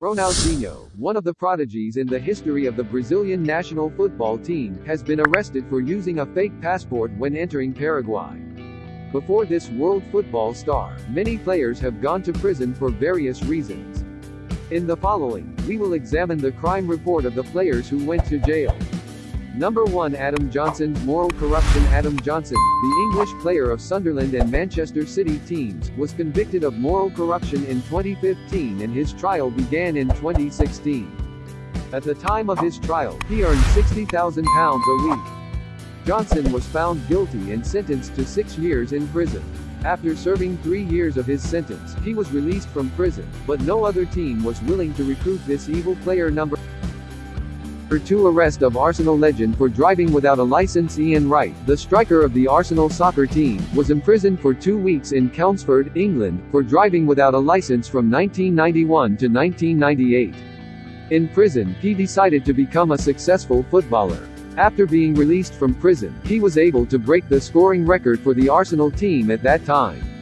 Ronaldinho, one of the prodigies in the history of the Brazilian national football team, has been arrested for using a fake passport when entering Paraguay. Before this world football star, many players have gone to prison for various reasons. In the following, we will examine the crime report of the players who went to jail. Number 1 Adam Johnson's Moral Corruption Adam Johnson, the English player of Sunderland and Manchester City teams, was convicted of moral corruption in 2015 and his trial began in 2016. At the time of his trial, he earned £60,000 a week. Johnson was found guilty and sentenced to six years in prison. After serving three years of his sentence, he was released from prison, but no other team was willing to recruit this evil player number Number 2 Arrest of Arsenal legend for driving without a license Ian Wright, the striker of the Arsenal soccer team, was imprisoned for two weeks in Chelmsford, England, for driving without a license from 1991 to 1998. In prison, he decided to become a successful footballer. After being released from prison, he was able to break the scoring record for the Arsenal team at that time.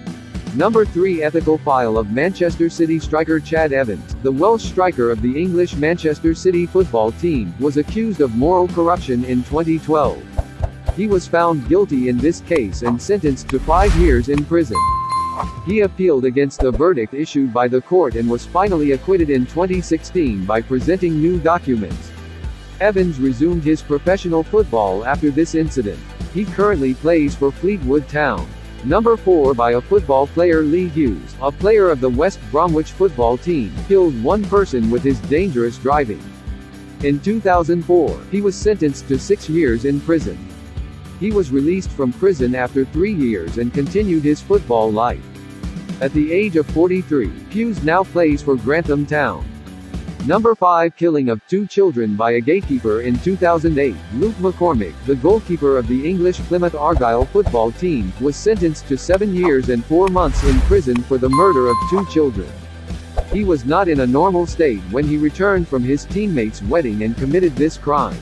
Number 3 Ethical file of Manchester City striker Chad Evans, the Welsh striker of the English Manchester City football team, was accused of moral corruption in 2012. He was found guilty in this case and sentenced to five years in prison. He appealed against the verdict issued by the court and was finally acquitted in 2016 by presenting new documents. Evans resumed his professional football after this incident. He currently plays for Fleetwood Town. Number 4 by a football player Lee Hughes, a player of the West Bromwich football team, killed one person with his dangerous driving. In 2004, he was sentenced to six years in prison. He was released from prison after three years and continued his football life. At the age of 43, Hughes now plays for Grantham Town. Number 5 Killing of two children by a gatekeeper in 2008, Luke McCormick, the goalkeeper of the English Plymouth Argyle football team, was sentenced to seven years and four months in prison for the murder of two children. He was not in a normal state when he returned from his teammate's wedding and committed this crime.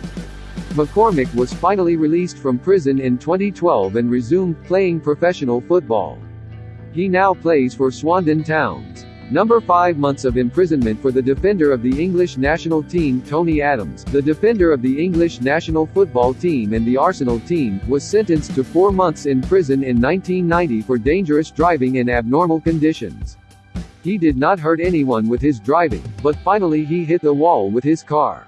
McCormick was finally released from prison in 2012 and resumed playing professional football. He now plays for Swindon Towns. Number 5 months of imprisonment for the defender of the English national team Tony Adams, the defender of the English national football team and the Arsenal team, was sentenced to 4 months in prison in 1990 for dangerous driving in abnormal conditions. He did not hurt anyone with his driving, but finally he hit the wall with his car.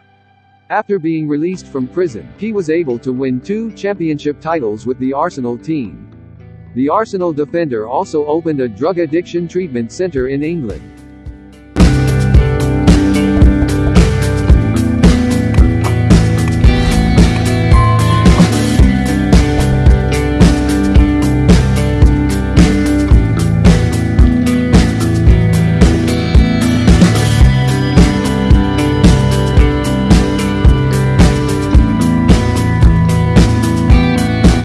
After being released from prison, he was able to win two championship titles with the Arsenal team. The Arsenal defender also opened a drug addiction treatment center in England.